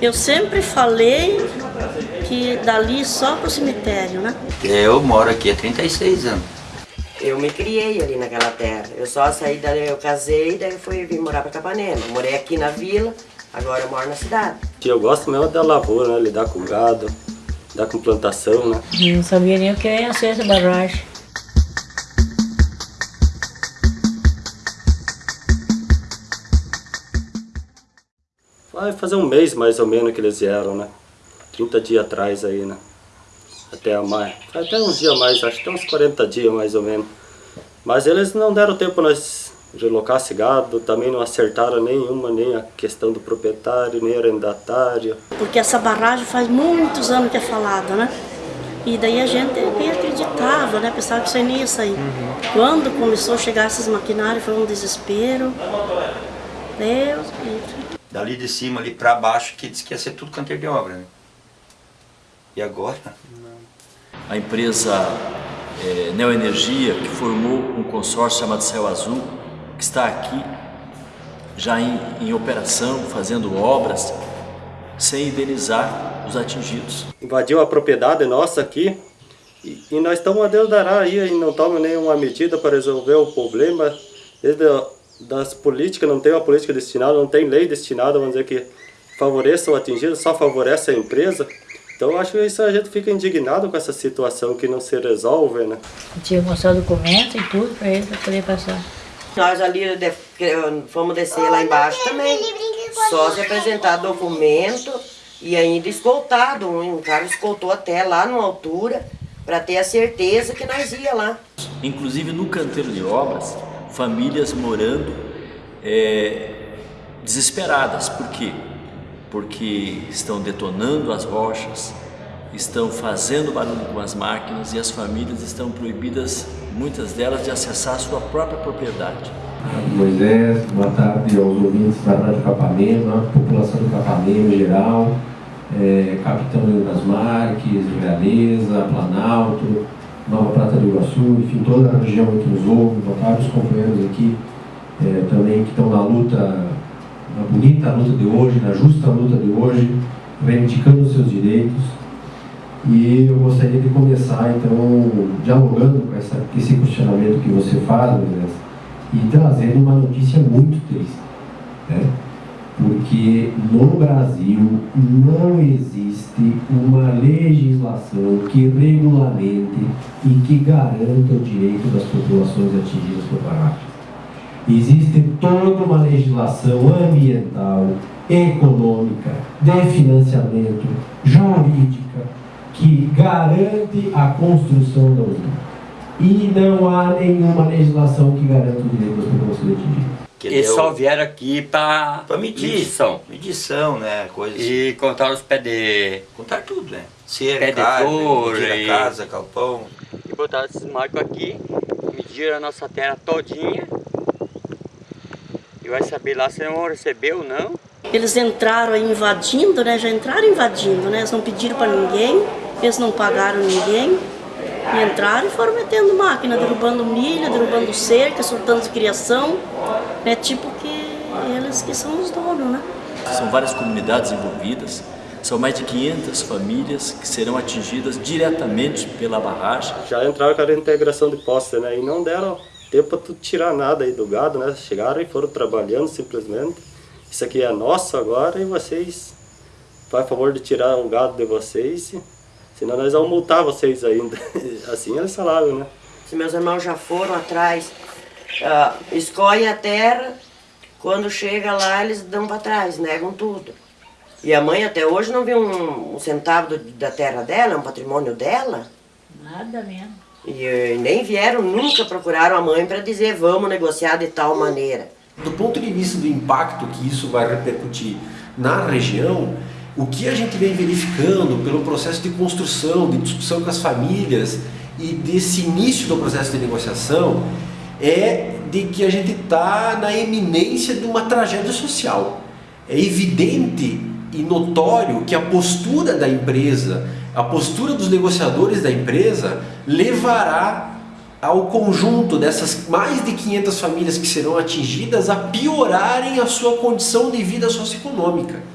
Eu sempre falei que dali só pro cemitério, né? Eu moro aqui há 36 anos. Eu me criei ali naquela terra. Eu só saí dali, eu casei, daí fui vir morar para Capanema. Morei aqui na vila, agora eu moro na cidade. Eu gosto mesmo da lavoura, né? Lidar com gado, lidar com plantação, né? Não sabia nem o que ia ser essa barragem. Vai fazer um mês mais ou menos que eles vieram, né? 30 dias atrás aí, né? Até mais. Até uns dias mais, acho que uns 40 dias mais ou menos. Mas eles não deram tempo nós relocar esse gado, também não acertaram nenhuma, nem a questão do proprietário, nem arrendatário. Porque essa barragem faz muitos anos que é falada, né? E daí a gente nem acreditava, né? Pensava que isso aí nem ia sair. Uhum. Quando começou a chegar esses maquinários, foi um desespero. Deus livre. Dali de cima, ali para baixo, que disse que ia ser tudo canteiro de obra, né? E agora? A empresa é, Neoenergia, que formou um consórcio chamado Céu Azul, que está aqui já em, em operação, fazendo obras, sem indenizar os atingidos. Invadiu a propriedade nossa aqui e, e nós estamos a Deus dará aí e não tomam nenhuma medida para resolver o problema. Desde das políticas, não tem uma política destinada, não tem lei destinada, vamos dizer que favoreça o atingido, só favorece a empresa. Então acho que isso a gente fica indignado com essa situação que não se resolve, né? Eu tinha que mostrar documento e tudo para ele para poder passar. Nós ali fomos descer lá embaixo também. Só se apresentar documento e ainda escoltado. Um cara escoltou até lá numa altura para ter a certeza que nós ia lá. Inclusive no canteiro de obras, famílias morando é, desesperadas. Por quê? Porque estão detonando as rochas, estão fazendo barulho com as máquinas e as famílias estão proibidas, muitas delas, de acessar a sua própria propriedade. Moisés, boa tarde aos ouvintes da Rádio Capanema, população do Capanema em geral, é, Capitão Leandro das Marques, Realeza, Planalto, Nova Prata do Iguaçu, enfim, toda a região que nos ouve, vários companheiros aqui é, também que estão na luta, na bonita luta de hoje, na justa luta de hoje, reivindicando os seus direitos. E eu gostaria de começar, então, dialogando com essa, esse questionamento que você faz, Moisés, e trazendo uma notícia muito triste. Né? porque no Brasil não existe uma legislação que regulamente e que garanta o direito das populações atingidas por barragens. Existe toda uma legislação ambiental, econômica, de financiamento, jurídica, que garante a construção da usina. E não há nenhuma legislação que garanta o direito das populações atingidas. Eles deu... só vieram aqui para medir. medição. Medição, né? Coisas e assim. contar os pés de... Contar tudo, né? Cera, pé carne, de flor, e... casa, calpão. E botaram esses marcos aqui, mediram a nossa terra todinha. E vai saber lá se vão receber ou não. Eles entraram aí invadindo, né? Já entraram invadindo, né? Eles não pediram para ninguém, eles não pagaram ninguém. Entraram e foram metendo máquina, derrubando milho, derrubando cerca, soltando criação. É tipo que eles que são os donos, né? São várias comunidades envolvidas, são mais de 500 famílias que serão atingidas diretamente pela barragem. Já entraram com a integração de posse, né? E não deram tempo para tirar nada aí do gado, né? Chegaram e foram trabalhando simplesmente. Isso aqui é nosso agora e vocês faz favor de tirar o gado de vocês Senão nós vamos multar vocês ainda. assim eles falavam, né? Se meus irmãos já foram atrás, uh, escolhem a terra, quando chega lá eles dão para trás, negam tudo. E a mãe até hoje não viu um, um centavo do, da terra dela, um patrimônio dela. Nada mesmo. E, e nem vieram, nunca procuraram a mãe para dizer vamos negociar de tal maneira. Do ponto de vista do impacto que isso vai repercutir na região, o que a gente vem verificando pelo processo de construção, de discussão com as famílias e desse início do processo de negociação é de que a gente está na eminência de uma tragédia social. É evidente e notório que a postura da empresa, a postura dos negociadores da empresa levará ao conjunto dessas mais de 500 famílias que serão atingidas a piorarem a sua condição de vida socioeconômica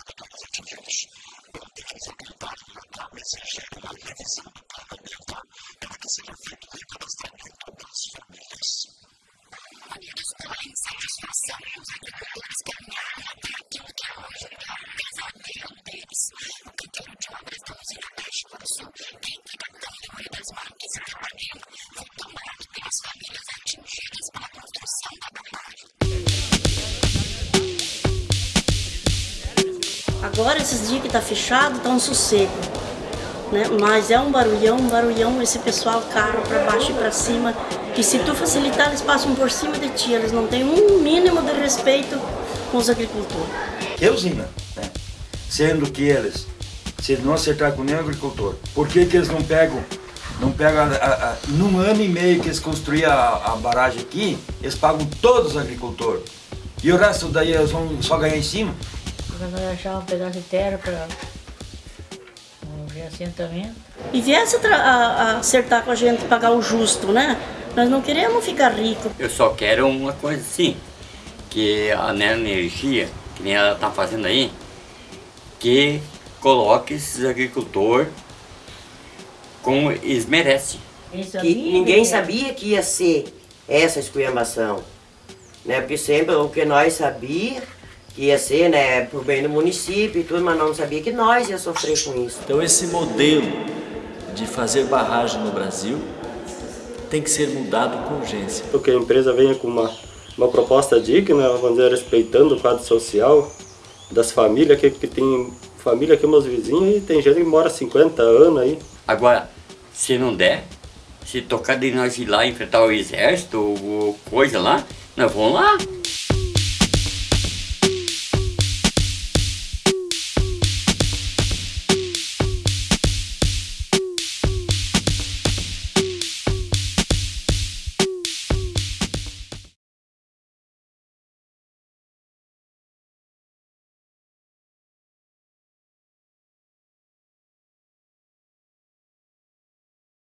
Agora, esses dias que tá fechado, tá um sossego. Né? Mas é um barulhão, um barulhão, esse pessoal, carro para baixo e para cima. Que se tu facilitar, eles passam por cima de ti. Eles não têm um mínimo de respeito com os agricultores. Que usina, né? Sendo que eles, se eles não acertar com nenhum agricultor, por que, que eles não pegam, não pegam, a, a, a, num ano e meio que eles construíram a, a barragem aqui, eles pagam todos os agricultores. E o resto daí eles vão só ganhar em cima? Nós achar um pedaço de terra para um reassentamento. E viesse a, a, acertar com a gente, pagar o justo, né? Nós não queremos ficar ricos. Eu só quero uma coisa assim, que a Energia, que nem ela tá fazendo aí, que coloque esses agricultores como eles merecem. Que ninguém sabia que ia ser essa esculhambação. Né? Porque sempre o que nós sabia que ia ser né, pro bem do município e tudo, mas não sabia que nós ia sofrer com isso. Então esse modelo de fazer barragem no Brasil tem que ser mudado com urgência. Porque a empresa venha com uma, uma proposta digna, vamos dizer, respeitando o quadro social das famílias, que, que tem família aqui, meus vizinhos, e tem gente que mora 50 anos aí. Agora, se não der, se tocar de nós ir lá enfrentar o exército ou coisa lá, nós vamos lá.